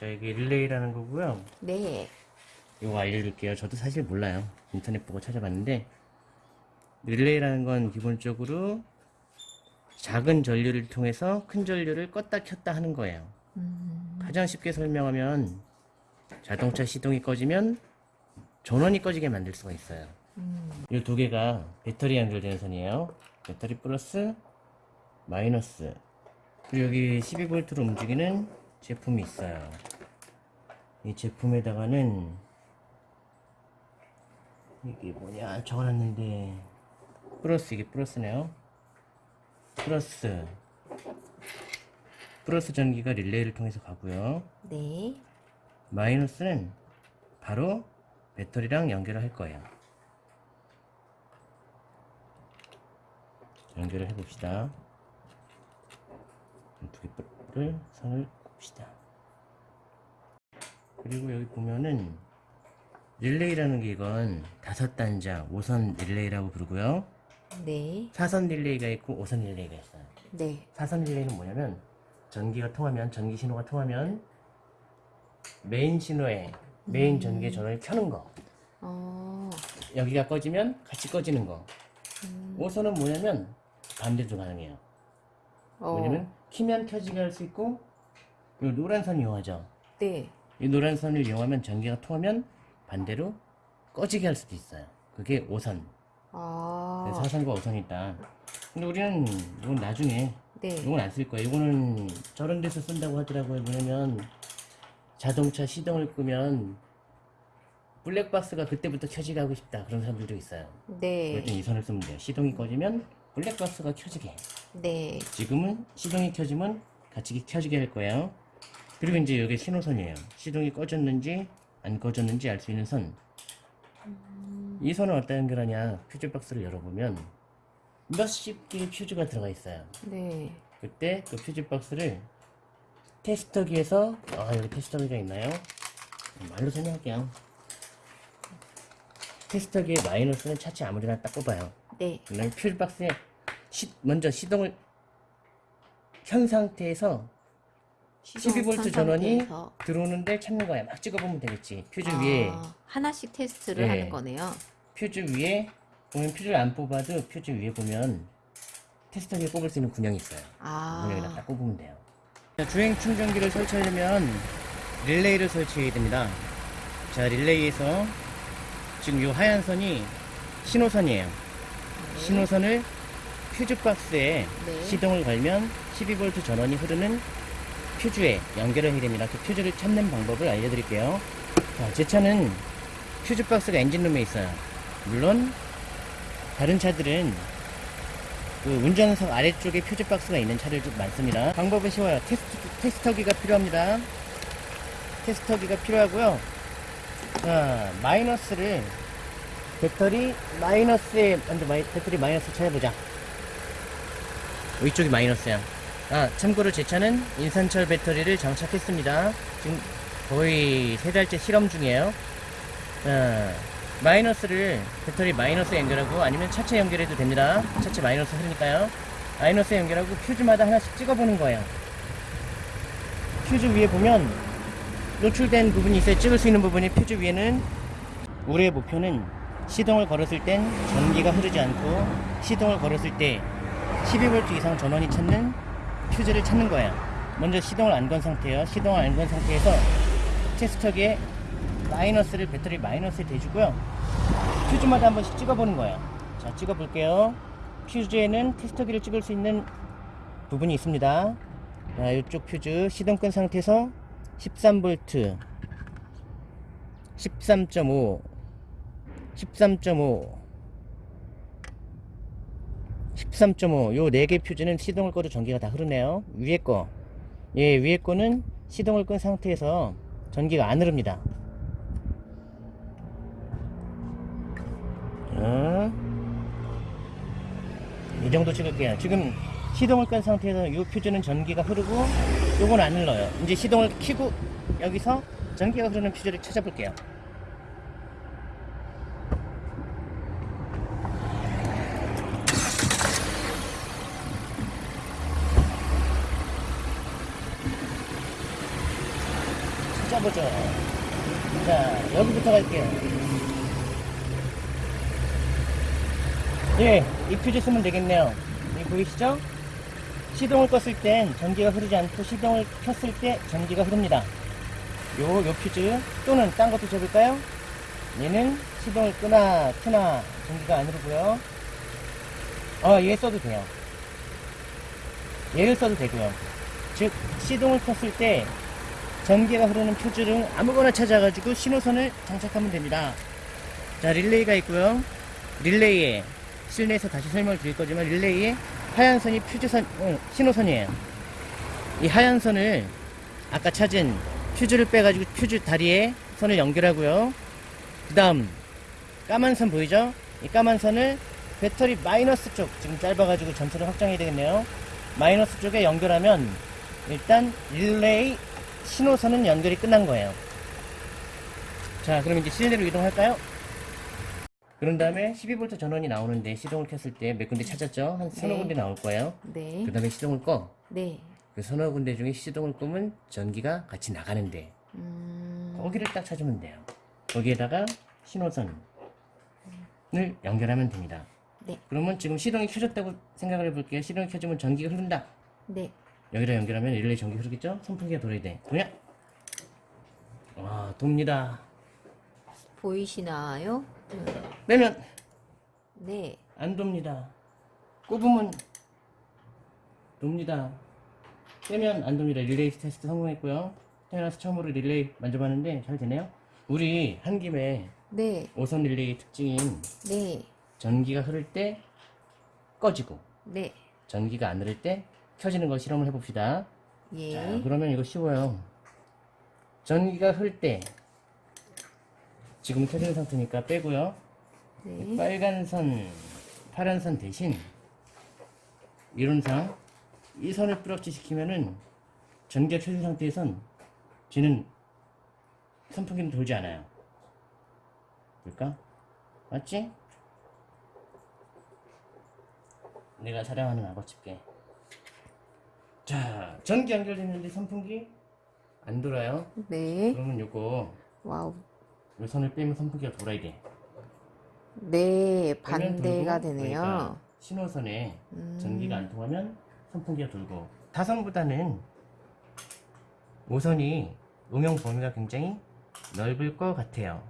자, 이게 릴레이라는 거고요. 네. 이거 알려드릴게요. 저도 사실 몰라요. 인터넷 보고 찾아봤는데 릴레이라는 건 기본적으로 작은 전류를 통해서 큰 전류를 껐다 켰다 하는 거예요. 음, 가장 쉽게 설명하면 자동차 시동이 꺼지면 전원이 꺼지게 만들 수가 있어요. 음, 이두 개가 배터리 연결되는 선이에요. 배터리 플러스 마이너스 그리고 여기 12V로 움직이는 제품이 있어요. 이 제품에다가는 이게 뭐냐 적어놨는데 플러스 이게 플러스네요. 플러스 플러스 전기가 릴레이를 통해서 가고요. 네. 마이너스는 바로 배터리랑 연결을 할 거예요. 연결을 해봅시다. 두 개를 선을 봅시다. 그리고 여기 보면은 릴레이라는 게 이건 다섯 단자 5선 릴레이라고 부르고요. 네. 4선 릴레이가 있고 5선 릴레이가 있어요. 네. 4선 릴레이는 뭐냐면 전기가 통하면 전기 신호가 통하면 메인 신호에 메인 전기의 전원을 켜는 거 어, 여기가 꺼지면 같이 꺼지는 거 음, 5선은 뭐냐면 반대도 가능해요 어, 왜냐면 키면 켜지게 할 수 있고 이 노란 선 이용하죠 네. 이 노란 선을 이용하면 전기가 통하면 반대로 꺼지게 할 수도 있어요 그게 5선 아, 4선과 5선이 있다 근데 우리는 이건 나중에 네. 이건 안 쓸 거예요. 이거는 저런 데서 쓴다고 하더라고요. 뭐냐면 자동차 시동을 끄면 블랙박스가 그때부터 켜지게 하고 싶다. 그런 사람들도 있어요. 네. 그럴 땐이 선을 쓰면 돼요. 시동이 꺼지면 블랙박스가 켜지게. 네. 지금은 시동이 켜지면 같이 켜지게 할 거예요. 그리고 이제 여기 신호선이에요. 시동이 꺼졌는지 안 꺼졌는지 알 수 있는 선. 이 선을 어디다 연결하냐? 퓨즈 박스를 열어보면 몇십 개의 퓨즈가 들어가 있어요. 네. 그때 그 퓨즈 박스를 테스터기에서 아 여기 테스터기가 있나요? 말로 설명할게요. 테스터기의 마이너스는 차체 아무리나 딱 꼽아요. 네. 그다음에 퓨즈 박스에 시- 먼저 시동을 켠 상태에서 12V 전원이. 들어오는데 찾는 거야. 막 찍어보면 되겠지. 퓨즈 아, 위에 하나씩 테스트를 네. 하는 거네요. 퓨즈 위에 보면 퓨즈를 안 뽑아도 퓨즈 위에 보면 테스터기에 꼽을 수 있는 군형이 있어요. 아, 딱 꼽으면 돼요. 자, 주행 충전기를 설치하려면 릴레이를 설치해야 됩니다. 자, 릴레이에서 지금 이 하얀 선이 신호선이에요. 신호선을 퓨즈 박스에 네. 시동을 걸면 12V 전원이 흐르는 퓨즈에 해야 됩니다. 그 퓨즈를 찾는 방법을 알려드릴게요. 자, 제 차는 퓨즈 박스가 엔진룸에 있어요. 물론 다른 차들은 그 운전석 아래쪽에 퓨즈 박스가 있는 차들도 많습니다. 방법은 쉬워요. 테스트, 테스터기가 필요합니다. 테스터기가 필요하고요. 자, 마이너스를 배터리 마이너스에 먼저 마이, 배터리 마이너스 찾아보자. 이쪽이 마이너스야. 아, 참고로 제 차는 인산철 배터리를 장착했습니다. 지금 거의 세 달째 실험 중이에요. 자, 마이너스를 배터리 마이너스 연결하고 아니면 차체 연결해도 됩니다. 차체 마이너스 흐르니까요. 마이너스 연결하고 퓨즈마다 하나씩 찍어보는 거예요. 퓨즈 위에 보면 노출된 부분이 있어요. 찍을 수 있는 부분이 퓨즈 위에는 우리의 목표는 시동을 걸었을 땐 전기가 흐르지 않고 시동을 걸었을 때 12V 이상 전원이 찾는 퓨즈를 찾는 거예요. 먼저 시동을 안 건 상태예요. 시동을 안 건 상태에서 테스터기에 마이너스를 배터리 마이너스에 대주고요. 퓨즈마다 한 번씩 찍어보는 거예요. 자, 찍어볼게요. 퓨즈에는 테스터기를 찍을 수 있는 부분이 있습니다. 자, 이쪽 퓨즈 시동 끈 상태에서 13V, 13.5, 13.5, 13.5, 요네개 퓨즈는 시동을 꺼도 전기가 다 흐르네요. 위에 거, 예, 위에 거는 시동을 끈 상태에서 전기가 안 흐릅니다. 자, 이 정도 찍을게요. 지금 시동을 끈 상태에서 이 퓨즈는 전기가 흐르고 요건 안 흘러요. 이제 시동을 켜고 여기서 전기가 흐르는 퓨즈를 찾아볼게요. 짜보죠. 자, 여기부터 갈게요. 예, 이 퓨즈 쓰면 되겠네요. 이 보이시죠? 시동을 껐을 땐 전기가 흐르지 않고 시동을 켰을 때 전기가 흐릅니다. 요, 요 퓨즈 또는 딴 것도 줘볼까요? 얘는 시동을 끄나 켜나 전기가 안 흐르고요. 어, 얘 써도 돼요. 얘를 써도 되고요. 즉 시동을 켰을 때 전기가 흐르는 퓨즈를 아무거나 찾아가지고 신호선을 장착하면 됩니다. 자 릴레이가 있고요. 릴레이에 실내에서 다시 설명을 드릴 거지만 릴레이에 하얀 선이 퓨즈선 어, 신호선이에요. 이 하얀 선을 아까 찾은 퓨즈를 빼가지고 퓨즈 다리에 선을 연결하고요. 그 다음 까만 선 보이죠? 이 까만 선을 배터리 마이너스 쪽 지금 짧아가지고 전체를 확장해야 되겠네요. 마이너스 쪽에 연결하면 일단 릴레이 신호선은 연결이 끝난 거예요. 자, 그럼 이제 실내로 이동할까요? 그런 다음에 12V 전원이 나오는데 시동을 켰을 때 몇 군데 찾았죠? 한 서너 네. 군데 나올 거예요. 네. 그 다음에 시동을 꺼. 네. 그 서너 군데 중에 시동을 끄면 전기가 같이 나가는데 음. 거기를 딱 찾으면 돼요. 거기에다가 신호선을 연결하면 됩니다. 네. 그러면 지금 시동이 켜졌다고 생각을 해볼게요. 시동이 켜지면 전기가 흐른다. 네. 여기다 연결하면 릴레이 전기 흐르겠죠? 선풍기가 돌아야 돼. 도냐? 와, 돕니다. 보이시나요? 음. 빼면 네. 안 돕니다. 꼽으면 돕니다. 빼면 안 돕니다. 릴레이 테스트 성공했고요. 태어나서 처음으로 릴레이 만져봤는데 잘 되네요. 우리 한 김에 네. 오선 릴레이 특징인 네. 전기가 흐를 때 꺼지고 네. 전기가 안 흐를 때 켜지는 걸 실험을 해봅시다. 예. 자, 그러면 이거 쉬워요. 전기가 흐를 때 지금 켜진 상태니까 빼고요. 네. 빨간 선, 파란 선 대신 이론상 이 선을 뿌락지 시키면은 전기가 켜진 상태에선 쟤는 선풍기는 돌지 않아요. 볼까? 맞지? 내가 악어 집게. 자, 전기 연결됐는데 선풍기 안 돌아요. 네. 그러면 요거 wow. 요 선을 빼면 선풍기가 돌아야 돼. 네. 반대가 되네요. 그러니까 신호선에 음. 전기가 안 통하면 선풍기가 돌고 타선보다는 5선이 음영 범위가 굉장히 넓을 것 같아요.